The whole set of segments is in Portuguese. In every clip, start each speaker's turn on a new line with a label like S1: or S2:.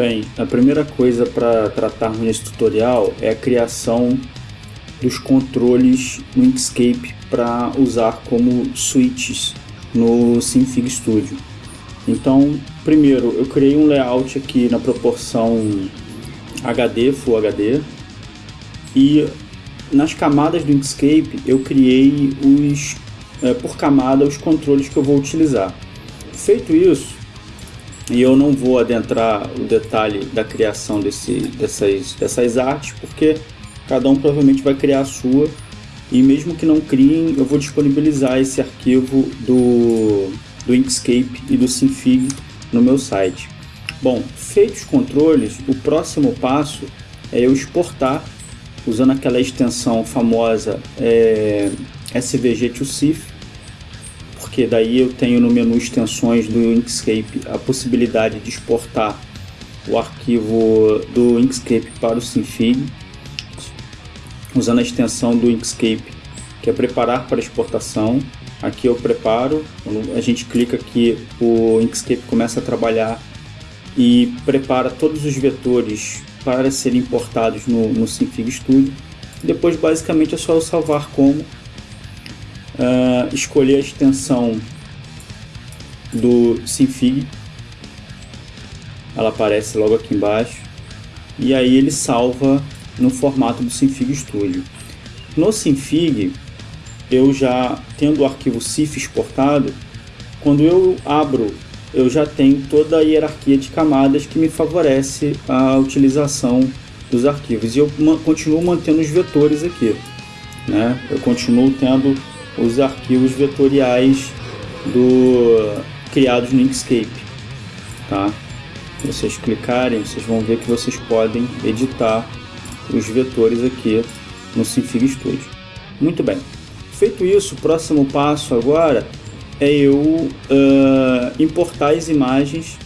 S1: Bem, a primeira coisa para tratarmos nesse tutorial é a criação dos controles no Inkscape para usar como switches no Synfig Studio. Então, primeiro eu criei um layout aqui na proporção HD, Full HD, e nas camadas do Inkscape eu criei os, é, por camada os controles que eu vou utilizar. Feito isso, e eu não vou adentrar o detalhe da criação desse, dessas, dessas artes, porque cada um provavelmente vai criar a sua. E mesmo que não criem, eu vou disponibilizar esse arquivo do, do Inkscape e do Synfig no meu site. Bom, feitos os controles, o próximo passo é eu exportar usando aquela extensão famosa é, SVG to CIF porque daí eu tenho no menu extensões do Inkscape a possibilidade de exportar o arquivo do Inkscape para o Synfig, usando a extensão do Inkscape, que é preparar para exportação. Aqui eu preparo, a gente clica aqui, o Inkscape começa a trabalhar e prepara todos os vetores para serem importados no, no Synfig Studio. Depois basicamente é só eu salvar como uh, escolher a extensão do Synfig, ela aparece logo aqui embaixo, e aí ele salva no formato do Synfig Studio. No Synfig, eu já tendo o arquivo CIF exportado, quando eu abro, eu já tenho toda a hierarquia de camadas que me favorece a utilização dos arquivos. E eu continuo mantendo os vetores aqui. Né? Eu continuo tendo os arquivos vetoriais do criados no Inkscape, tá? Vocês clicarem, vocês vão ver que vocês podem editar os vetores aqui no Synfig Studio. Muito bem. Feito isso, o próximo passo agora é eu uh, importar as imagens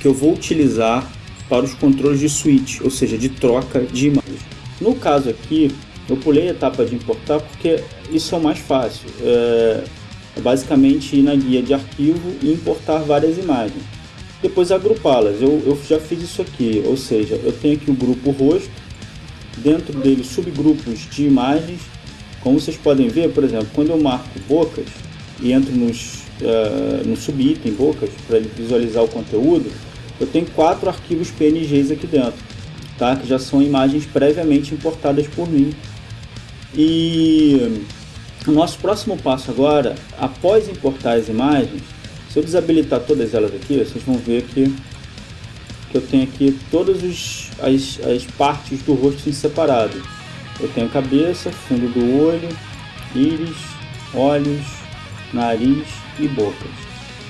S1: que eu vou utilizar para os controles de switch, ou seja, de troca de imagens. No caso aqui, eu pulei a etapa de importar porque isso é o mais fácil. É, é basicamente ir na guia de arquivo e importar várias imagens. Depois agrupá-las. Eu, eu já fiz isso aqui, ou seja, eu tenho aqui o grupo rosto, dentro dele subgrupos de imagens. Como vocês podem ver, por exemplo, quando eu marco bocas e entro nos, uh, no subitem bocas para visualizar o conteúdo, eu tenho quatro arquivos PNGs aqui dentro, tá? que já são imagens previamente importadas por mim e o nosso próximo passo agora, após importar as imagens, se eu desabilitar todas elas aqui, vocês vão ver que, que eu tenho aqui todas os, as, as partes do rosto em separado. Eu tenho cabeça, fundo do olho, íris, olhos, nariz e bocas.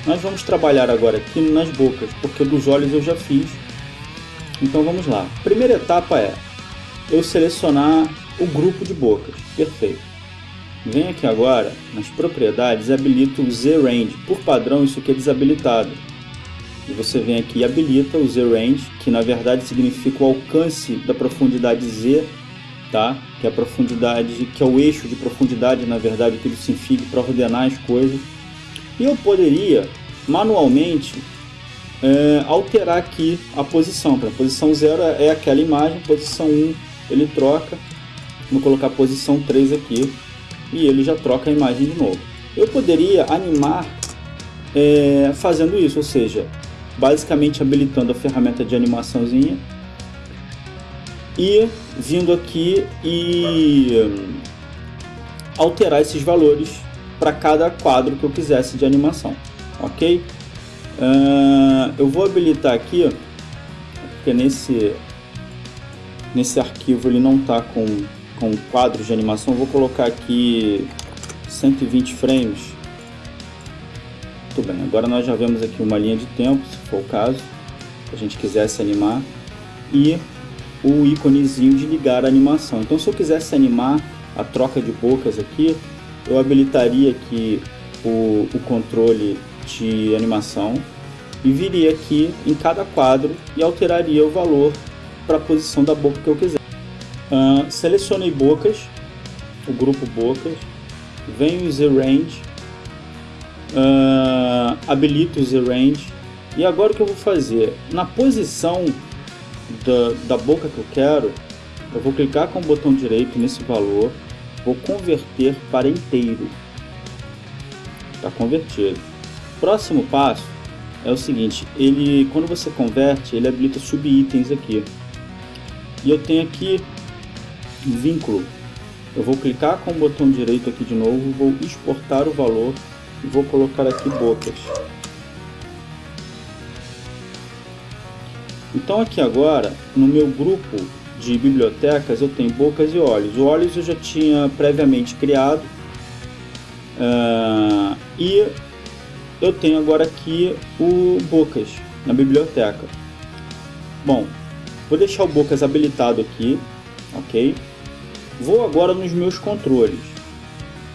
S1: Nós vamos trabalhar agora aqui nas bocas, porque dos olhos eu já fiz. Então vamos lá. Primeira etapa é eu selecionar o grupo de bocas. Perfeito. Vem aqui agora nas propriedades habilita o Z-Range. Por padrão isso aqui é desabilitado. E você vem aqui e habilita o Z-Range, que na verdade significa o alcance da profundidade Z, tá? que é a profundidade, que é o eixo de profundidade, na verdade, que ele se infige para ordenar as coisas. E eu poderia manualmente é, alterar aqui a posição. Para posição 0 é aquela imagem, posição 1 um, ele troca Vou colocar posição 3 aqui e ele já troca a imagem de novo. Eu poderia animar é, fazendo isso, ou seja, basicamente habilitando a ferramenta de animaçãozinha e vindo aqui e alterar esses valores para cada quadro que eu quisesse de animação, ok? Uh, eu vou habilitar aqui, porque nesse, nesse arquivo ele não está com com quadros de animação, vou colocar aqui 120 frames. Muito bem, agora nós já vemos aqui uma linha de tempo, se for o caso, se a gente quisesse animar, e o íconezinho de ligar a animação. Então se eu quisesse animar a troca de bocas aqui, eu habilitaria aqui o, o controle de animação e viria aqui em cada quadro e alteraria o valor para a posição da boca que eu quiser. Uh, selecionei bocas, o grupo bocas, venho o Z-Range, uh, habilito o Z-Range E agora o que eu vou fazer? Na posição da, da boca que eu quero, eu vou clicar com o botão direito nesse valor, vou converter para inteiro. Está convertido. Próximo passo é o seguinte, ele quando você converte, ele habilita subitens aqui. E eu tenho aqui vínculo. Eu vou clicar com o botão direito aqui de novo, vou exportar o valor e vou colocar aqui bocas. Então aqui agora, no meu grupo de bibliotecas, eu tenho bocas e olhos. O olhos eu já tinha previamente criado. Uh, e eu tenho agora aqui o bocas na biblioteca. Bom, vou deixar o bocas habilitado aqui, ok? Vou agora nos meus controles.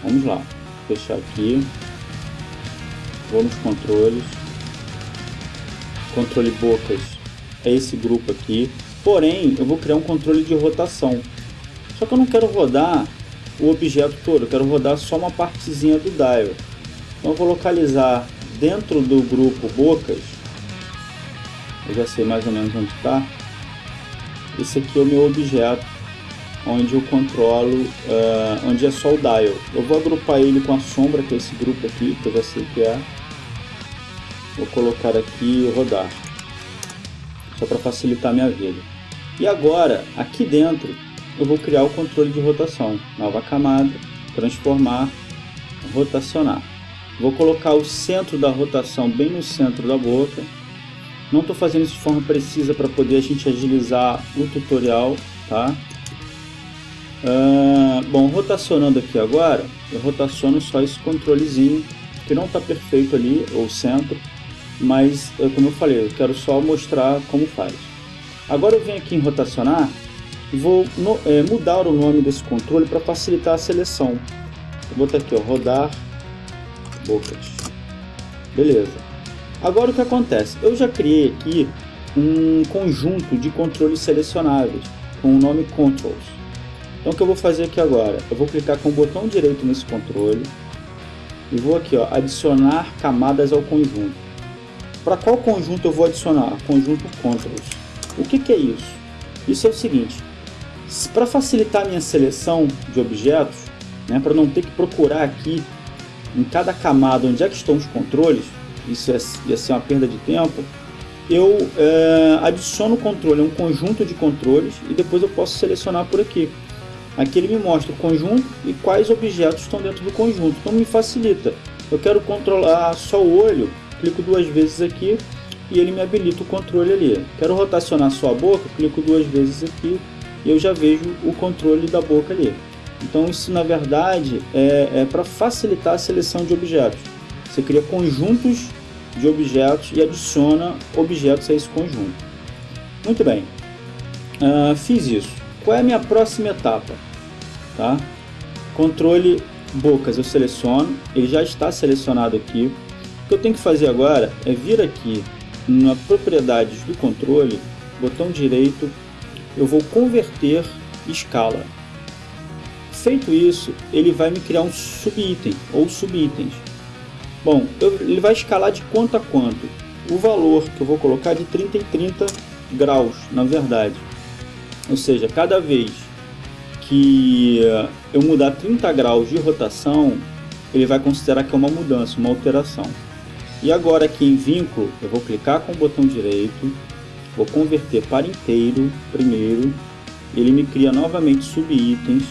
S1: Vamos lá, fechar aqui. Vou nos controles. Controle bocas é esse grupo aqui. Porém, eu vou criar um controle de rotação. Só que eu não quero rodar o objeto todo, eu quero rodar só uma partezinha do dial. Então eu vou localizar dentro do grupo bocas, eu já sei mais ou menos onde está. Esse aqui é o meu objeto, onde eu controlo, uh, onde é só o dial. Eu vou agrupar ele com a sombra, que é esse grupo aqui, que eu já sei que é. Vou colocar aqui e rodar só para facilitar a minha vida. E agora, aqui dentro, eu vou criar o controle de rotação. Nova camada, transformar, rotacionar. Vou colocar o centro da rotação bem no centro da boca. Não estou fazendo isso de forma precisa para poder a gente agilizar o tutorial, tá? Uh, bom, rotacionando aqui agora, eu rotaciono só esse controlezinho que não está perfeito ali, ou centro, mas como eu falei, eu quero só mostrar como faz. Agora eu venho aqui em rotacionar vou no, é, mudar o nome desse controle para facilitar a seleção. Vou botar aqui, ó, rodar bocas. Beleza. Agora o que acontece? Eu já criei aqui um conjunto de controles selecionáveis com o nome controls. Então o que eu vou fazer aqui agora? Eu vou clicar com o botão direito nesse controle e vou aqui ó, adicionar camadas ao conjunto. Para qual conjunto eu vou adicionar? Conjunto controls. O que, que é isso? Isso é o seguinte, para facilitar a minha seleção de objetos, né, para não ter que procurar aqui em cada camada onde é que estão os controles, isso ia, ia ser uma perda de tempo, eu é, adiciono o controle um conjunto de controles e depois eu posso selecionar por aqui. Aqui ele me mostra o conjunto e quais objetos estão dentro do conjunto, então me facilita. Eu quero controlar só o olho, clico duas vezes aqui e ele me habilita o controle ali. Quero rotacionar só a boca, clico duas vezes aqui e eu já vejo o controle da boca ali. Então isso na verdade é, é para facilitar a seleção de objetos. Você cria conjuntos de objetos e adiciona objetos a esse conjunto. Muito bem, uh, fiz isso. Qual é a minha próxima etapa? Tá? Controle bocas eu seleciono, ele já está selecionado aqui. O que eu tenho que fazer agora é vir aqui na propriedades do controle, botão direito, eu vou converter escala. Feito isso, ele vai me criar um subitem ou subitens. Bom, eu, ele vai escalar de quanto a quanto? O valor que eu vou colocar é de 30 em 30 graus, na verdade. Ou seja, cada vez que eu mudar 30 graus de rotação, ele vai considerar que é uma mudança, uma alteração. E agora aqui em vínculo, eu vou clicar com o botão direito, vou converter para inteiro primeiro, ele me cria novamente subitens,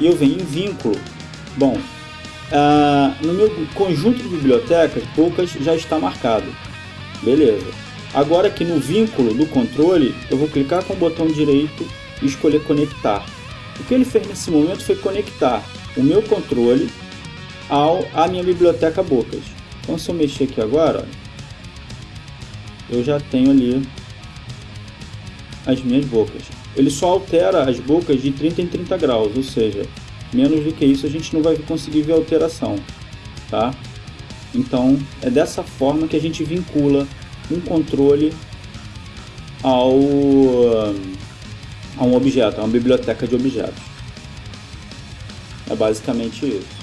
S1: e eu venho em vínculo. Bom, ah, no meu conjunto de bibliotecas, poucas já está marcado. Beleza. Agora aqui no vínculo do controle, eu vou clicar com o botão direito e escolher conectar. O que ele fez nesse momento foi conectar o meu controle ao, à minha biblioteca Bocas. Então se eu mexer aqui agora, eu já tenho ali as minhas bocas. Ele só altera as bocas de 30 em 30 graus, ou seja, menos do que isso a gente não vai conseguir ver alteração, tá? Então é dessa forma que a gente vincula um controle ao a um objeto, a uma biblioteca de objetos. É basicamente isso.